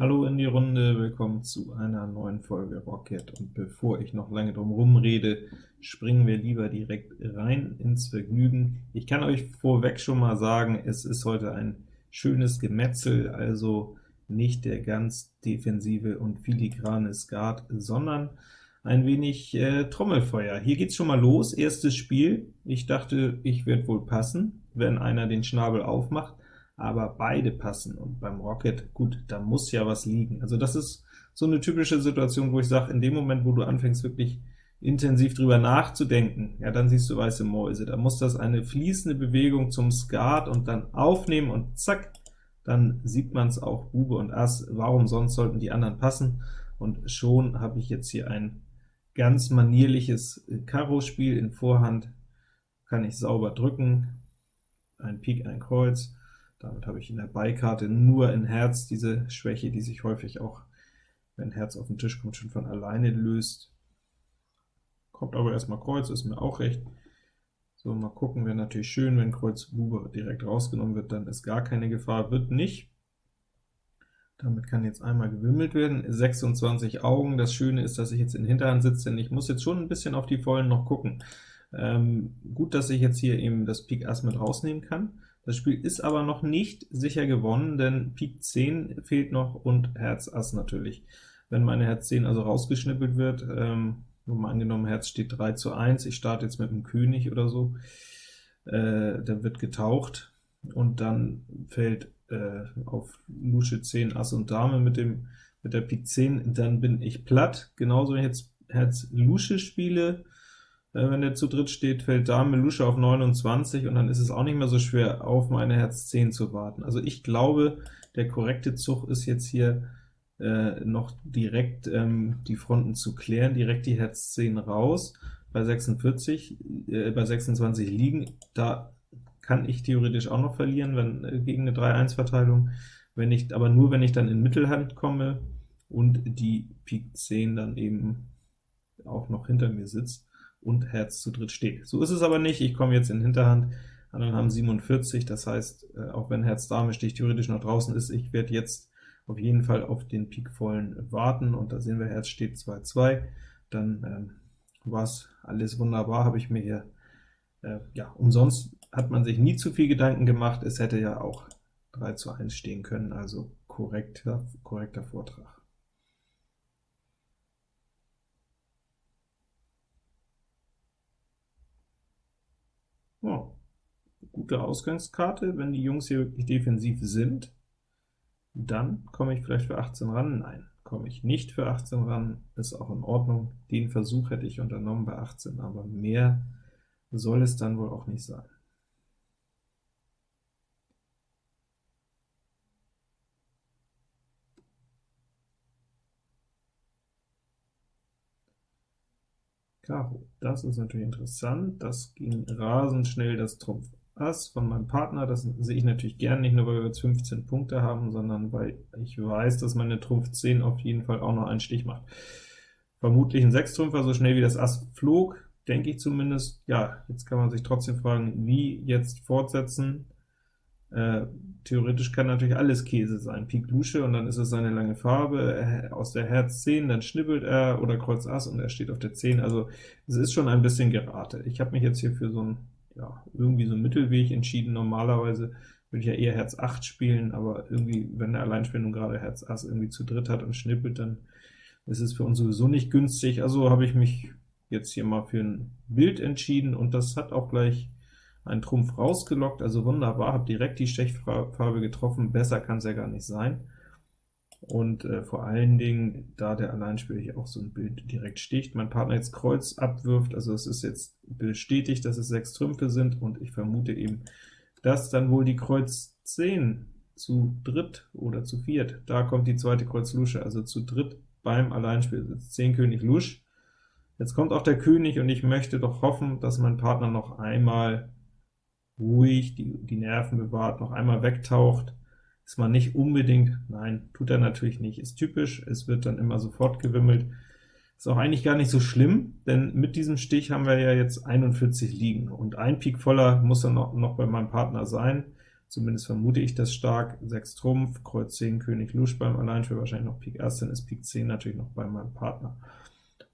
Hallo in die Runde, willkommen zu einer neuen Folge Rocket. Und bevor ich noch lange drum rumrede, springen wir lieber direkt rein ins Vergnügen. Ich kann euch vorweg schon mal sagen, es ist heute ein schönes Gemetzel, also nicht der ganz defensive und filigrane Skat, sondern ein wenig äh, Trommelfeuer. Hier geht's schon mal los, erstes Spiel. Ich dachte, ich werde wohl passen, wenn einer den Schnabel aufmacht aber beide passen, und beim Rocket, gut, da muss ja was liegen. Also das ist so eine typische Situation, wo ich sage, in dem Moment, wo du anfängst wirklich intensiv drüber nachzudenken, ja, dann siehst du weiße Mäuse. Da muss das eine fließende Bewegung zum Skat und dann aufnehmen und zack, dann sieht man es auch Bube und Ass. Warum sonst sollten die anderen passen? Und schon habe ich jetzt hier ein ganz manierliches Karo-Spiel in Vorhand, kann ich sauber drücken, ein Pik, ein Kreuz, damit habe ich in der Beikarte nur in Herz diese Schwäche, die sich häufig auch, wenn Herz auf den Tisch kommt, schon von alleine löst. Kommt aber erstmal Kreuz, ist mir auch recht. So, mal gucken, wäre natürlich schön, wenn Kreuz Bube direkt rausgenommen wird, dann ist gar keine Gefahr, wird nicht. Damit kann jetzt einmal gewimmelt werden. 26 Augen. Das Schöne ist, dass ich jetzt in Hinterhand sitze, denn ich muss jetzt schon ein bisschen auf die Vollen noch gucken. Ähm, gut, dass ich jetzt hier eben das Pik Ass mit rausnehmen kann. Das Spiel ist aber noch nicht sicher gewonnen, denn Pik 10 fehlt noch und Herz Ass natürlich. Wenn meine Herz 10 also rausgeschnippelt wird, ähm, nur mal angenommen, Herz steht 3 zu 1, ich starte jetzt mit dem König oder so, äh, dann wird getaucht, und dann fällt äh, auf Lusche 10 Ass und Dame mit, dem, mit der Pik 10, dann bin ich platt. Genauso wenn ich jetzt Herz Lusche spiele, wenn der zu dritt steht, fällt Dame Lusche auf 29, und dann ist es auch nicht mehr so schwer, auf meine Herz 10 zu warten. Also ich glaube, der korrekte Zug ist jetzt hier äh, noch direkt ähm, die Fronten zu klären, direkt die Herz 10 raus, bei 46, äh, bei 26 liegen, da kann ich theoretisch auch noch verlieren, wenn äh, gegen eine 3-1-Verteilung, wenn ich, aber nur wenn ich dann in Mittelhand komme und die Pik 10 dann eben auch noch hinter mir sitzt und Herz zu dritt steht. So ist es aber nicht, ich komme jetzt in Hinterhand, anderen haben 47, das heißt, äh, auch wenn Herz Dame Stich theoretisch noch draußen ist, ich werde jetzt auf jeden Fall auf den Pikvollen warten, und da sehen wir, Herz steht 2-2, dann ähm, war es alles wunderbar, habe ich mir hier, äh, ja, umsonst hat man sich nie zu viel Gedanken gemacht, es hätte ja auch 3 zu 1 stehen können, also korrekter, korrekter Vortrag. Ja, gute Ausgangskarte, wenn die Jungs hier wirklich defensiv sind, dann komme ich vielleicht für 18 ran. Nein, komme ich nicht für 18 ran, ist auch in Ordnung. Den Versuch hätte ich unternommen bei 18, aber mehr soll es dann wohl auch nicht sein. Karo. Das ist natürlich interessant. Das ging rasend schnell, das Trumpf Ass von meinem Partner. Das sehe ich natürlich gern, nicht nur, weil wir jetzt 15 Punkte haben, sondern weil ich weiß, dass meine Trumpf 10 auf jeden Fall auch noch einen Stich macht. Vermutlich ein Sechstrümpfer, so schnell wie das Ass flog, denke ich zumindest. Ja, jetzt kann man sich trotzdem fragen, wie jetzt fortsetzen. Äh, theoretisch kann natürlich alles Käse sein. Pik Lusche, und dann ist es seine lange Farbe, aus der Herz 10, dann schnippelt er, oder Kreuz Ass, und er steht auf der 10. Also es ist schon ein bisschen Gerate. Ich habe mich jetzt hier für so ein, ja, irgendwie so einen Mittelweg entschieden. Normalerweise würde ich ja eher Herz 8 spielen, aber irgendwie, wenn der Alleinspielung gerade Herz Ass irgendwie zu dritt hat und schnippelt, dann ist es für uns sowieso nicht günstig. Also habe ich mich jetzt hier mal für ein Bild entschieden, und das hat auch gleich ein Trumpf rausgelockt, also wunderbar, habe direkt die Stechfarbe getroffen, besser kann es ja gar nicht sein. Und äh, vor allen Dingen, da der Alleinspieler hier auch so ein Bild direkt sticht, mein Partner jetzt Kreuz abwirft, also es ist jetzt bestätigt, dass es sechs Trümpfe sind, und ich vermute eben, dass dann wohl die Kreuz 10 zu dritt oder zu viert, da kommt die zweite Kreuz Lusche, also zu dritt beim Alleinspiel sitzt 10 König Lusch. Jetzt kommt auch der König, und ich möchte doch hoffen, dass mein Partner noch einmal ruhig die, die Nerven bewahrt, noch einmal wegtaucht, ist man nicht unbedingt, nein, tut er natürlich nicht, ist typisch, es wird dann immer sofort gewimmelt, ist auch eigentlich gar nicht so schlimm, denn mit diesem Stich haben wir ja jetzt 41 liegen, und ein Pik voller muss dann noch, noch bei meinem Partner sein, Zumindest vermute ich das stark. 6 Trumpf, Kreuz 10, König Lusch beim Alleinspiel, wahrscheinlich noch Pik Ass, dann ist Pik 10 natürlich noch bei meinem Partner.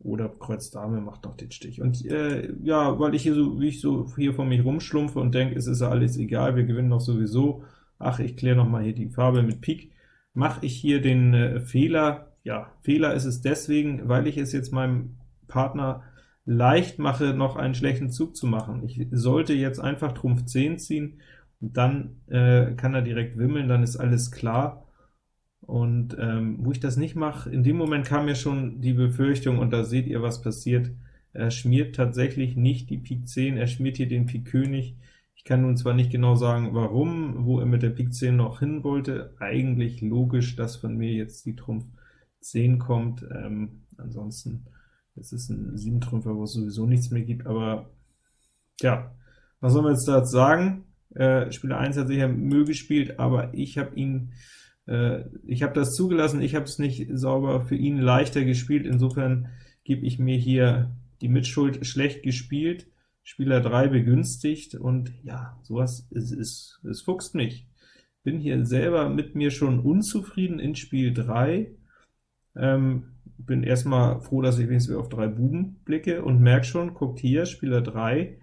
Oder Kreuz Dame macht noch den Stich. Und äh, ja, weil ich hier so, wie ich so hier vor mich rumschlumpfe und denke, es ist ja alles egal, wir gewinnen doch sowieso, ach, ich kläre noch mal hier die Farbe mit Pik, mache ich hier den äh, Fehler, ja, Fehler ist es deswegen, weil ich es jetzt meinem Partner leicht mache, noch einen schlechten Zug zu machen. Ich sollte jetzt einfach Trumpf 10 ziehen, dann äh, kann er direkt wimmeln, dann ist alles klar. Und ähm, wo ich das nicht mache, in dem Moment kam mir schon die Befürchtung, und da seht ihr, was passiert. Er schmiert tatsächlich nicht die Pik 10, er schmiert hier den Pik König. Ich kann nun zwar nicht genau sagen, warum, wo er mit der Pik 10 noch hin wollte, eigentlich logisch, dass von mir jetzt die Trumpf 10 kommt, ähm, ansonsten es ist ein 7-Trümpfer, wo es sowieso nichts mehr gibt, aber ja, was soll man jetzt dazu sagen? Äh, Spieler 1 hat sicher Müll gespielt, aber ich habe ihn, äh, ich habe das zugelassen, ich habe es nicht sauber für ihn leichter gespielt, insofern gebe ich mir hier die Mitschuld schlecht gespielt, Spieler 3 begünstigt, und ja, sowas, es, es, es fuchst mich. Bin hier selber mit mir schon unzufrieden in Spiel 3, ähm, bin erstmal froh, dass ich wenigstens auf drei Buben blicke und merke schon, guckt hier, Spieler 3,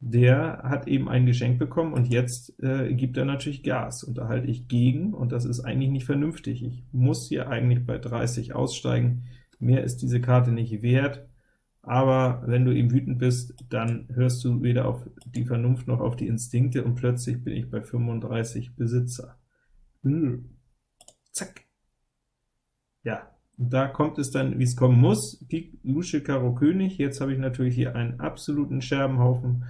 der hat eben ein Geschenk bekommen, und jetzt äh, gibt er natürlich Gas, und da halte ich gegen, und das ist eigentlich nicht vernünftig. Ich muss hier eigentlich bei 30 aussteigen, mehr ist diese Karte nicht wert, aber wenn du eben wütend bist, dann hörst du weder auf die Vernunft noch auf die Instinkte, und plötzlich bin ich bei 35 Besitzer. Hm. Zack. Ja, da kommt es dann, wie es kommen muss. Pik, Lusche, Karo, König. Jetzt habe ich natürlich hier einen absoluten Scherbenhaufen.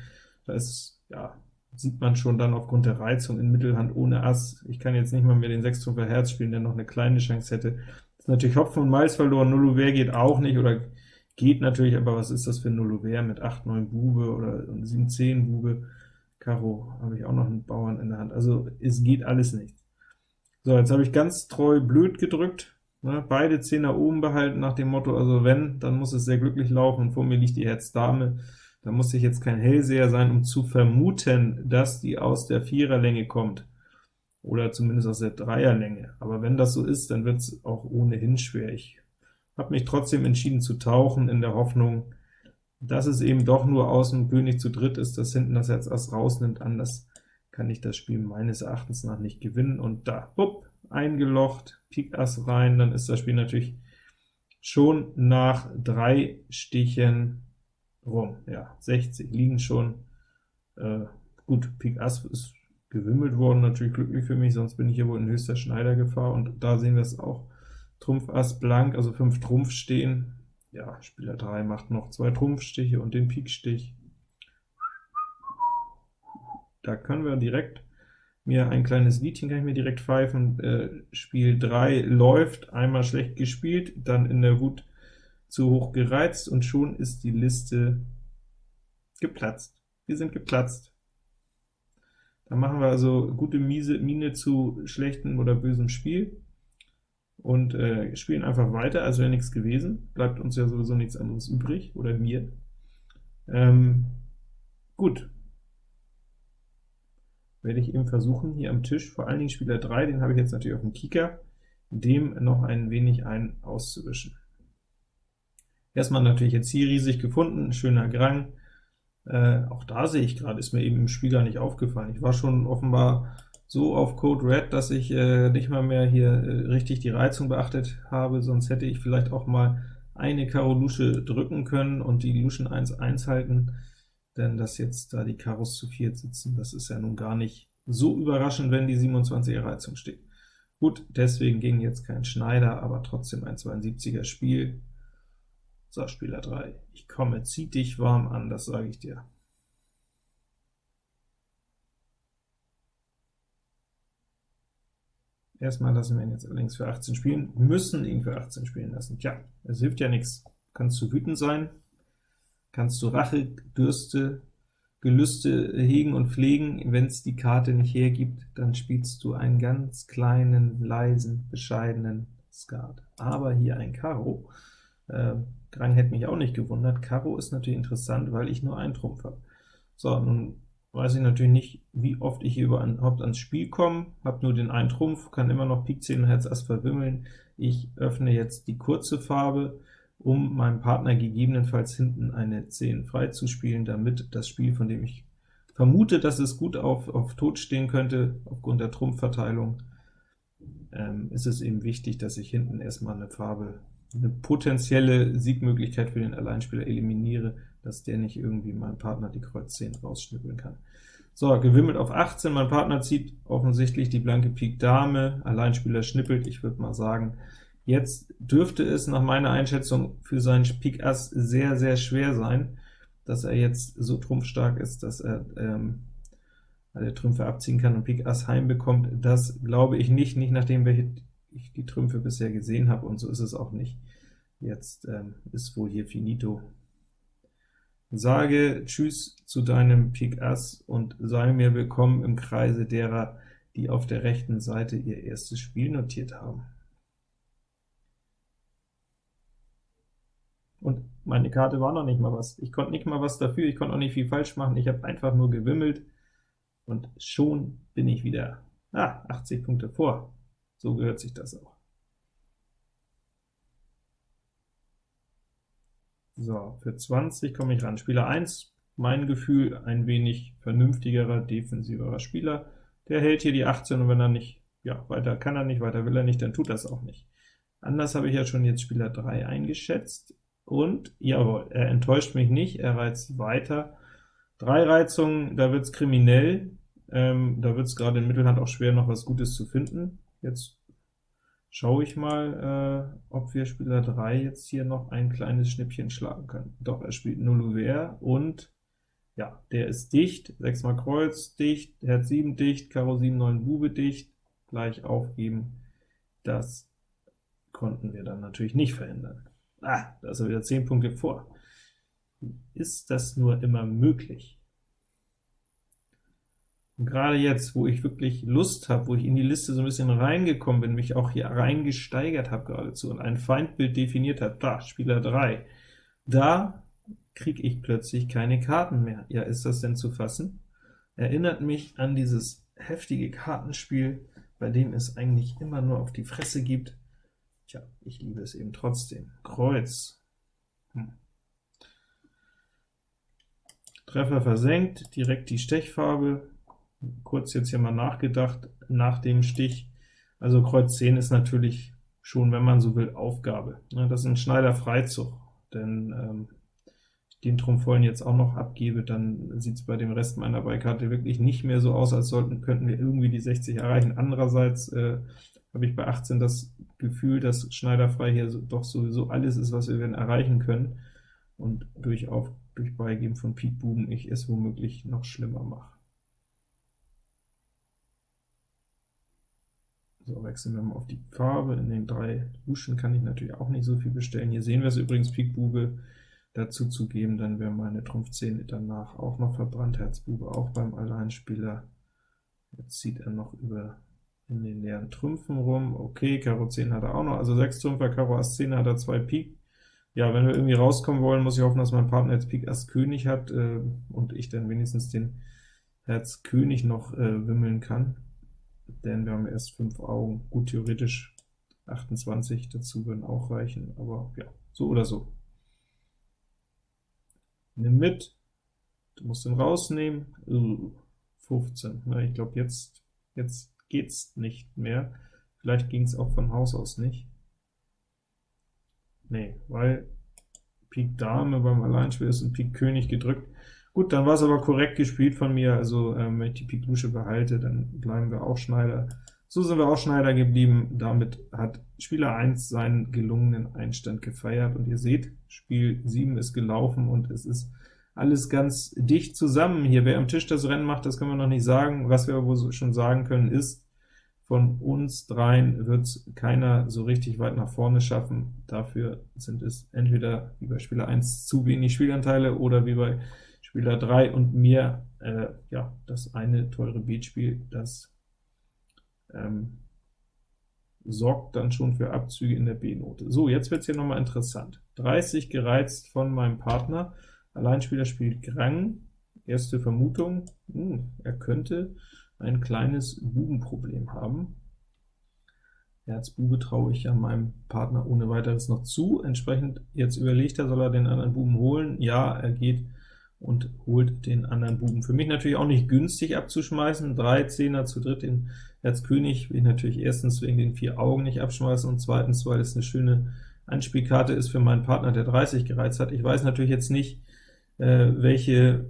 Da ist, ja, sieht man schon dann aufgrund der Reizung in Mittelhand ohne Ass. Ich kann jetzt nicht mal mehr den Sechstrumpfer Herz spielen, der noch eine kleine Chance hätte. Das ist natürlich Hopfen und Malz verloren. Nullouvert geht auch nicht, oder geht natürlich, aber was ist das für ein Nullouvert mit 8, 9 Bube oder 7, 10 Bube? Karo habe ich auch noch einen Bauern in der Hand. Also es geht alles nicht. So, jetzt habe ich ganz treu blöd gedrückt, Ne, beide Zehner oben behalten nach dem Motto, also wenn, dann muss es sehr glücklich laufen, und vor mir liegt die Herz Dame, da muss ich jetzt kein Hellseher sein, um zu vermuten, dass die aus der Viererlänge kommt, oder zumindest aus der Dreierlänge. Aber wenn das so ist, dann wird es auch ohnehin schwer. Ich habe mich trotzdem entschieden zu tauchen, in der Hoffnung, dass es eben doch nur aus dem König zu dritt ist, das hinten das Herz Ass rausnimmt, anders kann ich das Spiel meines Erachtens nach nicht gewinnen, und da, bupp, eingelocht, Pik Ass rein, dann ist das Spiel natürlich schon nach drei Stichen rum. Ja, 60 liegen schon. Äh, gut, Pik Ass ist gewimmelt worden, natürlich glücklich für mich, sonst bin ich hier wohl in höchster Schneidergefahr, und da sehen wir es auch. Trumpf Ass blank, also 5 Trumpf stehen. Ja, Spieler 3 macht noch zwei Trumpfstiche und den Pikstich. Da können wir direkt mir ein kleines Liedchen kann ich mir direkt pfeifen. Äh, Spiel 3 läuft, einmal schlecht gespielt, dann in der Wut zu hoch gereizt, und schon ist die Liste geplatzt. Wir sind geplatzt. Da machen wir also gute Miese, Miene zu schlechtem oder bösem Spiel und äh, spielen einfach weiter, als wäre nichts gewesen. Bleibt uns ja sowieso nichts anderes übrig, oder mir. Ähm, gut, werde ich eben versuchen, hier am Tisch, vor allen Dingen Spieler 3, den habe ich jetzt natürlich auf dem Kieker, dem noch ein wenig ein auszuwischen. Erstmal natürlich jetzt hier riesig gefunden, schöner Grang. Äh, auch da sehe ich gerade, ist mir eben im Spiel gar nicht aufgefallen. Ich war schon offenbar so auf Code Red, dass ich äh, nicht mal mehr hier äh, richtig die Reizung beachtet habe, sonst hätte ich vielleicht auch mal eine Karo Lusche drücken können und die Luschen 1-1 halten denn dass jetzt da die Karos zu viert sitzen, das ist ja nun gar nicht so überraschend, wenn die 27er Reizung steht. Gut, deswegen ging jetzt kein Schneider, aber trotzdem ein 72er Spiel. So, Spieler 3, ich komme, zieh dich warm an, das sage ich dir. Erstmal lassen wir ihn jetzt allerdings für 18 spielen, müssen ihn für 18 spielen lassen. Tja, es hilft ja nichts. Kannst du wütend sein, kannst du Rache, Dürste, Gelüste hegen und pflegen. Wenn es die Karte nicht hergibt, dann spielst du einen ganz kleinen, leisen, bescheidenen Skat. Aber hier ein Karo. Äh, Grang hätte mich auch nicht gewundert. Karo ist natürlich interessant, weil ich nur einen Trumpf habe. So, nun weiß ich natürlich nicht, wie oft ich hier überhaupt ans Spiel komme, habe nur den einen Trumpf, kann immer noch Pik 10 und Herz Ass verwimmeln. Ich öffne jetzt die kurze Farbe, um meinem Partner gegebenenfalls hinten eine 10 frei zu spielen, damit das Spiel, von dem ich vermute, dass es gut auf, auf Tod stehen könnte, aufgrund der Trumpfverteilung, ähm, ist es eben wichtig, dass ich hinten erstmal eine Farbe, eine potenzielle Siegmöglichkeit für den Alleinspieler eliminiere, dass der nicht irgendwie meinem Partner die Kreuz 10 rausschnippeln kann. So, gewimmelt auf 18, mein Partner zieht offensichtlich die blanke Pik Dame, Alleinspieler schnippelt, ich würde mal sagen, jetzt dürfte es nach meiner Einschätzung für seinen Pik Ass sehr, sehr schwer sein, dass er jetzt so trumpfstark ist, dass er ähm, alle Trümpfe abziehen kann und Pik Ass heimbekommt. Das glaube ich nicht, nicht nachdem ich die Trümpfe bisher gesehen habe, und so ist es auch nicht. Jetzt ähm, ist wohl hier finito. Sage Tschüss zu deinem Pik Ass und sei mir willkommen im Kreise derer, die auf der rechten Seite ihr erstes Spiel notiert haben. Und meine Karte war noch nicht mal was. Ich konnte nicht mal was dafür, ich konnte auch nicht viel falsch machen, ich habe einfach nur gewimmelt, und schon bin ich wieder ah, 80 Punkte vor. So gehört sich das auch. So, für 20 komme ich ran. Spieler 1, mein Gefühl, ein wenig vernünftigerer, defensiverer Spieler. Der hält hier die 18, und wenn er nicht, ja, weiter kann er nicht, weiter will er nicht, dann tut das auch nicht. Anders habe ich ja schon jetzt Spieler 3 eingeschätzt, und jawohl, er enttäuscht mich nicht, er reizt weiter. Drei Reizungen, da wird es kriminell, ähm, da wird es gerade in Mittelhand auch schwer, noch was Gutes zu finden. Jetzt schaue ich mal, äh, ob wir Spieler 3 jetzt hier noch ein kleines Schnippchen schlagen können. Doch, er spielt 0 Ouvert, und ja, der ist dicht, 6 mal Kreuz dicht, Herz 7 dicht, Karo 7, 9 Bube dicht, gleich aufgeben. Das konnten wir dann natürlich nicht verhindern. Ah, da ist er wieder 10 Punkte vor. Ist das nur immer möglich? Und gerade jetzt, wo ich wirklich Lust habe, wo ich in die Liste so ein bisschen reingekommen bin, mich auch hier reingesteigert habe geradezu und ein Feindbild definiert habe, da, Spieler 3, da kriege ich plötzlich keine Karten mehr. Ja, ist das denn zu fassen? Erinnert mich an dieses heftige Kartenspiel, bei dem es eigentlich immer nur auf die Fresse gibt. Tja, ich liebe es eben trotzdem. Kreuz. Hm. Treffer versenkt, direkt die Stechfarbe, kurz jetzt hier mal nachgedacht, nach dem Stich, also Kreuz 10 ist natürlich schon, wenn man so will, Aufgabe. Das ist ein Schneider-Freizug, denn ähm, den Trumpf jetzt auch noch abgebe, dann sieht es bei dem Rest meiner Beikarte wirklich nicht mehr so aus, als sollten könnten wir irgendwie die 60 erreichen. Andererseits äh, habe ich bei 18 das Gefühl, dass Schneiderfrei hier so, doch sowieso alles ist, was wir werden erreichen können, und durch, auf, durch Beigeben von Pik Buben ich es womöglich noch schlimmer mache. So, wechseln wir mal auf die Farbe. In den drei Luschen kann ich natürlich auch nicht so viel bestellen. Hier sehen wir es übrigens, Pikbube dazu zu geben, dann wäre meine Trumpf 10 danach auch noch verbrannt, Herzbube auch beim Alleinspieler. Jetzt zieht er noch über in den leeren Trümpfen rum. Okay, Karo 10 hat er auch noch, also 6 Trümpfer, Karo Ass 10 hat er 2 Pik. Ja, wenn wir irgendwie rauskommen wollen, muss ich hoffen, dass mein Partner jetzt Pik Ass König hat äh, und ich dann wenigstens den Herz König noch äh, wimmeln kann denn wir haben erst 5 Augen. Gut, theoretisch 28 dazu würden auch reichen, aber ja, so oder so. Nimm mit, du musst ihn rausnehmen, 15, Na, ich glaube jetzt, jetzt geht's nicht mehr, vielleicht ging es auch von Haus aus nicht. Nee, weil Pik Dame beim Alleinspiel ist und Pik König gedrückt, Gut, dann war es aber korrekt gespielt von mir, also ähm, wenn ich die Pik Lusche behalte, dann bleiben wir auch Schneider. So sind wir auch Schneider geblieben, damit hat Spieler 1 seinen gelungenen Einstand gefeiert, und ihr seht, Spiel 7 ist gelaufen, und es ist alles ganz dicht zusammen hier. Wer am Tisch das Rennen macht, das können wir noch nicht sagen. Was wir aber schon sagen können, ist, von uns dreien wird es keiner so richtig weit nach vorne schaffen. Dafür sind es entweder wie bei Spieler 1 zu wenig Spielanteile, oder wie bei Spieler 3 und mir, äh, ja, das eine teure Beatspiel, das ähm, sorgt dann schon für Abzüge in der B-Note. So, jetzt wird es hier nochmal interessant. 30 gereizt von meinem Partner, Alleinspieler spielt Grang, Erste Vermutung, hm, er könnte ein kleines Bubenproblem haben. Herz Bube traue ich ja meinem Partner ohne weiteres noch zu. Entsprechend jetzt überlegt er, soll er den anderen Buben holen? Ja, er geht und holt den anderen Buben. Für mich natürlich auch nicht günstig abzuschmeißen. Drei Zehner zu dritt den Herz König will ich natürlich erstens wegen den vier Augen nicht abschmeißen und zweitens, weil es eine schöne Anspielkarte ist für meinen Partner, der 30 gereizt hat. Ich weiß natürlich jetzt nicht, äh, welche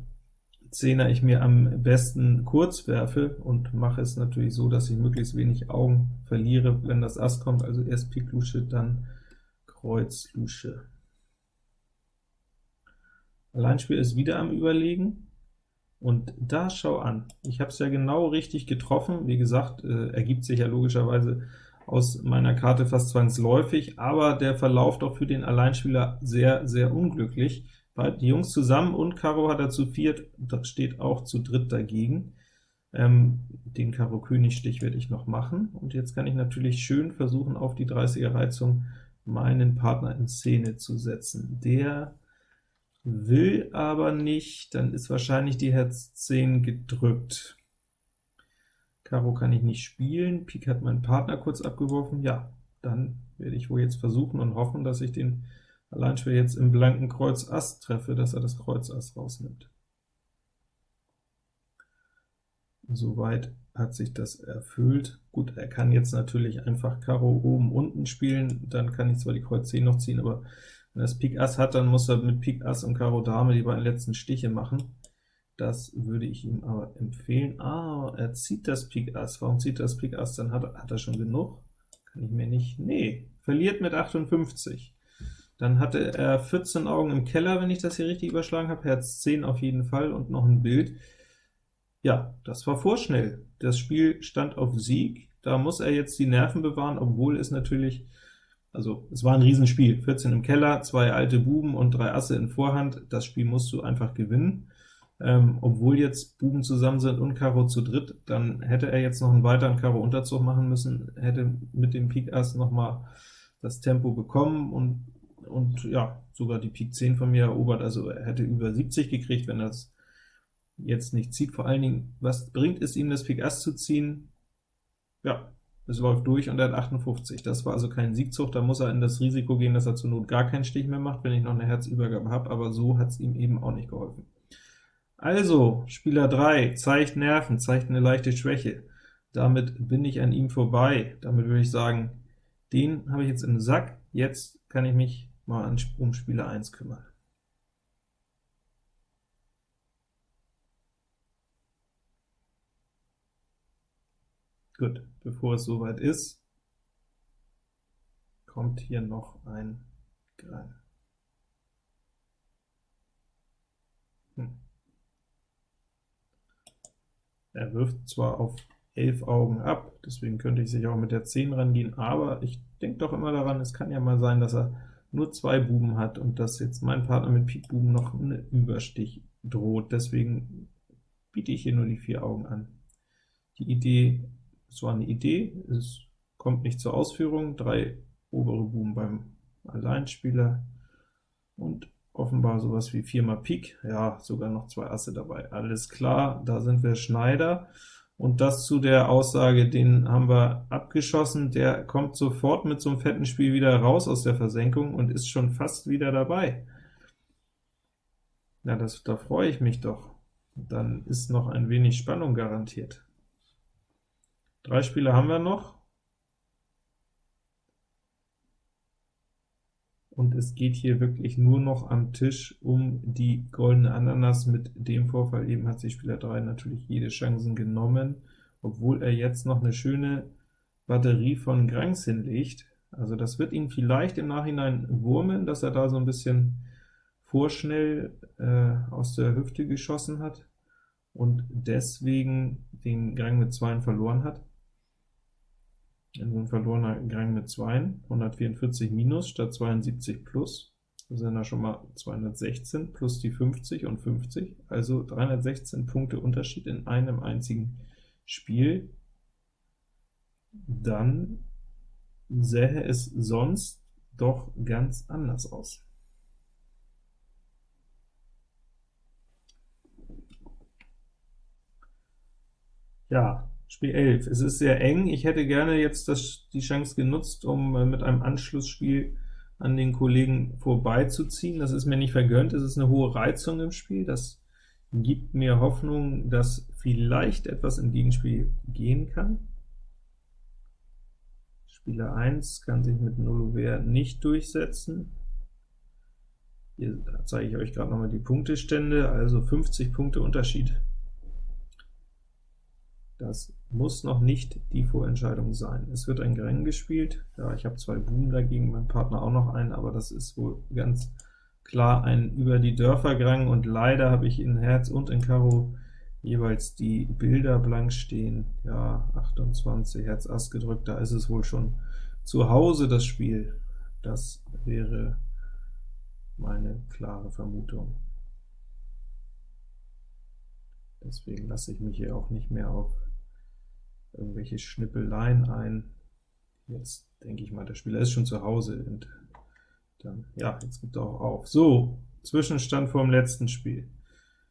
Zehner ich mir am besten kurz werfe und mache es natürlich so, dass ich möglichst wenig Augen verliere, wenn das Ass kommt, also erst Pik Lusche, dann Kreuz Lusche. Alleinspiel ist wieder am Überlegen, und da schau an, ich habe es ja genau richtig getroffen, wie gesagt, äh, ergibt sich ja logischerweise aus meiner Karte fast zwangsläufig, aber der Verlauf doch für den Alleinspieler sehr, sehr unglücklich. Die Jungs zusammen und Karo hat er zu viert, das steht auch zu dritt dagegen. Ähm, den Karo König Stich werde ich noch machen, und jetzt kann ich natürlich schön versuchen, auf die 30er Reizung meinen Partner in Szene zu setzen. Der will aber nicht, dann ist wahrscheinlich die Herz 10 gedrückt. Karo kann ich nicht spielen, Pik hat mein Partner kurz abgeworfen, ja, dann werde ich wohl jetzt versuchen und hoffen, dass ich den Alleinspieler jetzt im blanken Kreuz Ass treffe, dass er das Kreuz Ass rausnimmt. Soweit hat sich das erfüllt. Gut, er kann jetzt natürlich einfach Karo oben, unten spielen, dann kann ich zwar die Kreuz 10 noch ziehen, aber wenn er das Pik Ass hat, dann muss er mit Pik Ass und Karo Dame die beiden letzten Stiche machen. Das würde ich ihm aber empfehlen. Ah, er zieht das Pik Ass. Warum zieht das Pik Ass? Dann hat, hat er schon genug. Kann ich mir nicht... Nee, verliert mit 58. Dann hatte er 14 Augen im Keller, wenn ich das hier richtig überschlagen habe, Herz 10 auf jeden Fall und noch ein Bild. Ja, das war vorschnell. Das Spiel stand auf Sieg, da muss er jetzt die Nerven bewahren, obwohl es natürlich, also es war ein Riesenspiel, 14 im Keller, zwei alte Buben und drei Asse in Vorhand, das Spiel musst du einfach gewinnen. Ähm, obwohl jetzt Buben zusammen sind und Karo zu dritt, dann hätte er jetzt noch einen weiteren Karo-Unterzug machen müssen, hätte mit dem Pik Ass noch mal das Tempo bekommen und und ja, sogar die Pik 10 von mir erobert, also er hätte über 70 gekriegt, wenn es jetzt nicht zieht. Vor allen Dingen, was bringt es ihm, das Pik Ass zu ziehen? Ja, es läuft durch und er hat 58. Das war also kein Siegzug, da muss er in das Risiko gehen, dass er zur Not gar keinen Stich mehr macht, wenn ich noch eine Herzübergabe habe, aber so hat es ihm eben auch nicht geholfen. Also, Spieler 3 zeigt Nerven, zeigt eine leichte Schwäche. Damit bin ich an ihm vorbei. Damit würde ich sagen, den habe ich jetzt im Sack, jetzt kann ich mich mal um Spieler 1 kümmern. Gut, bevor es soweit ist, kommt hier noch ein Grein. Hm. Er wirft zwar auf 11 Augen ab, deswegen könnte ich sich auch mit der 10 rangehen, aber ich denke doch immer daran, es kann ja mal sein, dass er nur zwei Buben hat und dass jetzt mein Partner mit Pik Buben noch einen Überstich droht, deswegen biete ich hier nur die vier Augen an. Die Idee, es war eine Idee, es kommt nicht zur Ausführung, drei obere Buben beim Alleinspieler und offenbar sowas wie viermal Pik, ja, sogar noch zwei Asse dabei. Alles klar, da sind wir Schneider. Und das zu der Aussage, den haben wir abgeschossen, der kommt sofort mit so einem fetten Spiel wieder raus aus der Versenkung und ist schon fast wieder dabei. Na, das, da freue ich mich doch. Dann ist noch ein wenig Spannung garantiert. Drei Spiele haben wir noch. und es geht hier wirklich nur noch am Tisch um die goldene Ananas. Mit dem Vorfall eben hat sich Spieler 3 natürlich jede Chancen genommen, obwohl er jetzt noch eine schöne Batterie von Grangs hinlegt. Also das wird ihn vielleicht im Nachhinein wurmen, dass er da so ein bisschen vorschnell äh, aus der Hüfte geschossen hat und deswegen den Grang mit 2 verloren hat ein verlorener Gang mit 2, 144 minus statt 72 plus, das sind da schon mal 216 plus die 50 und 50, also 316 Punkte Unterschied in einem einzigen Spiel. Dann sähe es sonst doch ganz anders aus. Ja, Spiel 11. Es ist sehr eng. Ich hätte gerne jetzt das, die Chance genutzt, um äh, mit einem Anschlussspiel an den Kollegen vorbeizuziehen. Das ist mir nicht vergönnt. Es ist eine hohe Reizung im Spiel. Das gibt mir Hoffnung, dass vielleicht etwas im Gegenspiel gehen kann. Spieler 1 kann sich mit Nullover nicht durchsetzen. Hier zeige ich euch gerade noch mal die Punktestände, also 50 Punkte Unterschied. Das muss noch nicht die Vorentscheidung sein. Es wird ein Greng gespielt. Ja, ich habe zwei Buben dagegen, mein Partner auch noch einen, aber das ist wohl ganz klar ein über die Dörfer Grang, und leider habe ich in Herz und in Karo jeweils die Bilder blank stehen. Ja, 28, Herz Ass gedrückt, da ist es wohl schon zu Hause das Spiel. Das wäre meine klare Vermutung. Deswegen lasse ich mich hier auch nicht mehr auf irgendwelche Schnippeleien ein. Jetzt denke ich mal, der Spieler ist schon zu Hause, und dann, ja, jetzt gibt er auch auf. So, Zwischenstand vor dem letzten Spiel.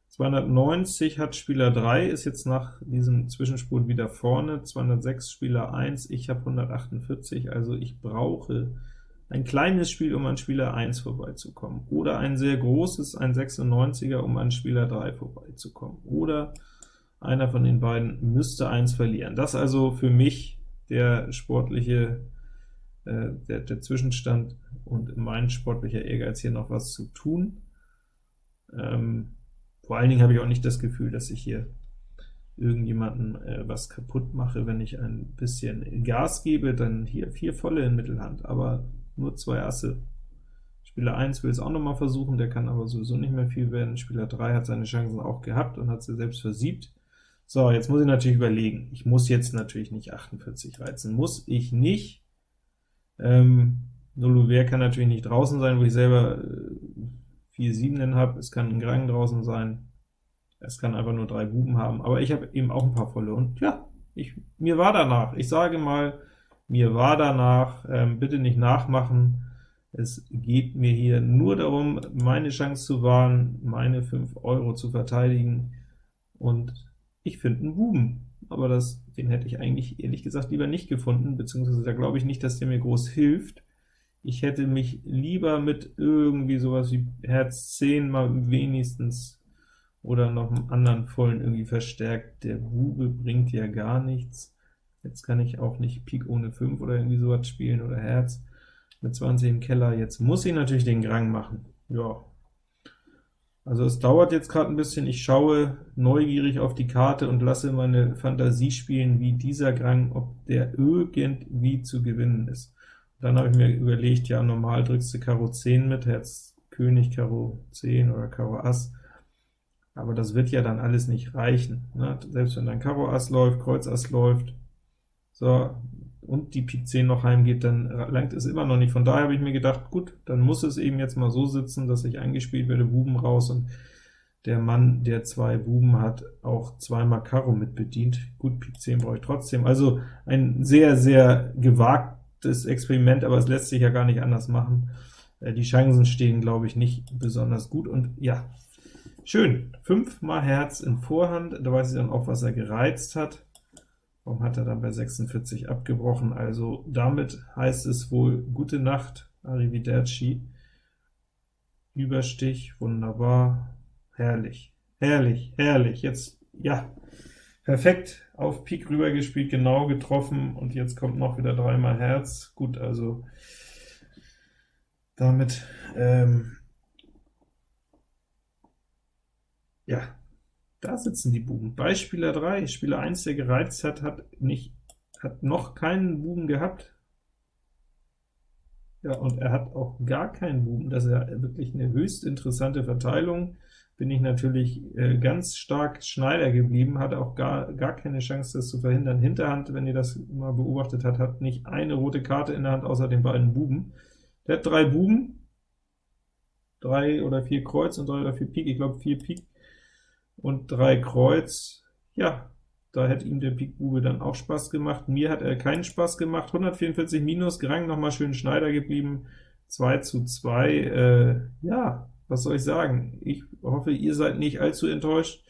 290 hat Spieler 3, ist jetzt nach diesem Zwischenspurt wieder vorne, 206 Spieler 1, ich habe 148, also ich brauche ein kleines Spiel, um an Spieler 1 vorbeizukommen, oder ein sehr großes, ein 96er, um an Spieler 3 vorbeizukommen, oder einer von den beiden müsste 1 verlieren. Das also für mich der sportliche, äh, der, der Zwischenstand und mein sportlicher Ehrgeiz, hier noch was zu tun. Ähm, vor allen Dingen habe ich auch nicht das Gefühl, dass ich hier irgendjemanden äh, was kaputt mache, wenn ich ein bisschen Gas gebe, dann hier vier volle in Mittelhand, aber nur zwei Asse. Spieler 1 will es auch noch mal versuchen, der kann aber sowieso nicht mehr viel werden. Spieler 3 hat seine Chancen auch gehabt und hat sie selbst versiebt. So, jetzt muss ich natürlich überlegen. Ich muss jetzt natürlich nicht 48 reizen. Muss ich nicht. Ähm, Nullover kann natürlich nicht draußen sein, wo ich selber äh, vier Siebenen habe, es kann ein Grang draußen sein, es kann einfach nur drei Buben haben, aber ich habe eben auch ein paar volle, und ja, ich, mir war danach, ich sage mal, mir war danach, ähm, bitte nicht nachmachen, es geht mir hier nur darum, meine Chance zu wahren, meine 5 Euro zu verteidigen, und ich finde einen Buben, aber das, den hätte ich eigentlich ehrlich gesagt lieber nicht gefunden, beziehungsweise da glaube ich nicht, dass der mir groß hilft, ich hätte mich lieber mit irgendwie sowas wie Herz 10 mal wenigstens oder noch einen anderen vollen irgendwie verstärkt. Der Bube bringt ja gar nichts. Jetzt kann ich auch nicht Pik ohne 5 oder irgendwie sowas spielen oder Herz mit 20 im Keller. Jetzt muss ich natürlich den Grang machen. Ja, also es dauert jetzt gerade ein bisschen. Ich schaue neugierig auf die Karte und lasse meine Fantasie spielen, wie dieser Grang, ob der irgendwie zu gewinnen ist. Dann habe ich mir überlegt, ja, normal drückst du Karo 10 mit, Herz König, Karo 10 oder Karo Ass, aber das wird ja dann alles nicht reichen. Ne? Selbst wenn dein Karo Ass läuft, Kreuz Ass läuft, so, und die Pik 10 noch heimgeht, dann langt es immer noch nicht. Von daher habe ich mir gedacht, gut, dann muss es eben jetzt mal so sitzen, dass ich eingespielt werde, Buben raus, und der Mann, der zwei Buben hat, auch zweimal Karo mit bedient. Gut, Pik 10 brauche ich trotzdem. Also ein sehr, sehr gewagt das Experiment, aber es lässt sich ja gar nicht anders machen. Äh, die Chancen stehen, glaube ich, nicht besonders gut, und ja, schön, 5 mal Herz in Vorhand, da weiß ich dann auch, was er gereizt hat. Warum hat er dann bei 46 abgebrochen? Also damit heißt es wohl gute Nacht, Arrivederci. Überstich, wunderbar, herrlich, herrlich, herrlich. Jetzt, ja, perfekt auf Pik rüber gespielt, genau getroffen, und jetzt kommt noch wieder dreimal Herz. Gut, also damit, ähm, ja, da sitzen die Buben. Bei Spieler 3, Spieler 1, der gereizt hat, hat, nicht, hat noch keinen Buben gehabt. Ja, und er hat auch gar keinen Buben. Das ist ja wirklich eine höchst interessante Verteilung bin ich natürlich äh, ganz stark Schneider geblieben, hatte auch gar, gar keine Chance, das zu verhindern. Hinterhand, wenn ihr das mal beobachtet habt, hat nicht eine rote Karte in der Hand, außer den beiden Buben. Der hat drei Buben, drei oder vier Kreuz und drei oder vier Pik, ich glaube vier Pik und drei Kreuz. Ja, da hätte ihm der Pik-Bube dann auch Spaß gemacht. Mir hat er keinen Spaß gemacht. 144 minus, Gerang nochmal schön Schneider geblieben. 2 zu 2, äh, ja, was soll ich sagen? Ich hoffe, ihr seid nicht allzu enttäuscht.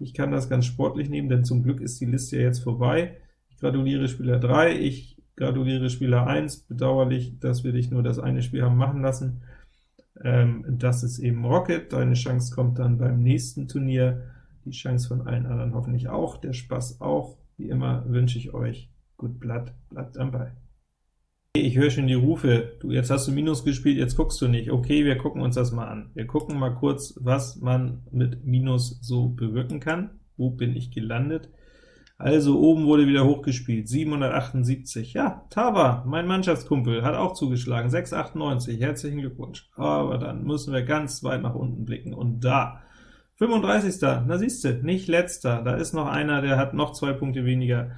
Ich kann das ganz sportlich nehmen, denn zum Glück ist die Liste ja jetzt vorbei. Ich gratuliere Spieler 3, ich gratuliere Spieler 1, bedauerlich, dass wir dich nur das eine Spiel haben machen lassen. Ähm, das ist eben Rocket, deine Chance kommt dann beim nächsten Turnier, die Chance von allen anderen hoffentlich auch, der Spaß auch. Wie immer wünsche ich euch gut Blatt, bleibt am Ball. Ich höre schon die Rufe, du, jetzt hast du Minus gespielt, jetzt guckst du nicht. Okay, wir gucken uns das mal an. Wir gucken mal kurz, was man mit Minus so bewirken kann. Wo bin ich gelandet? Also oben wurde wieder hochgespielt, 778. Ja, Tava, mein Mannschaftskumpel, hat auch zugeschlagen, 698. Herzlichen Glückwunsch. Aber dann müssen wir ganz weit nach unten blicken. Und da, 35. Na siehste, nicht letzter. Da ist noch einer, der hat noch zwei Punkte weniger.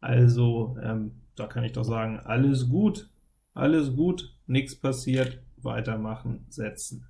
Also ähm, da kann ich doch sagen, alles gut, alles gut, nichts passiert, weitermachen, setzen.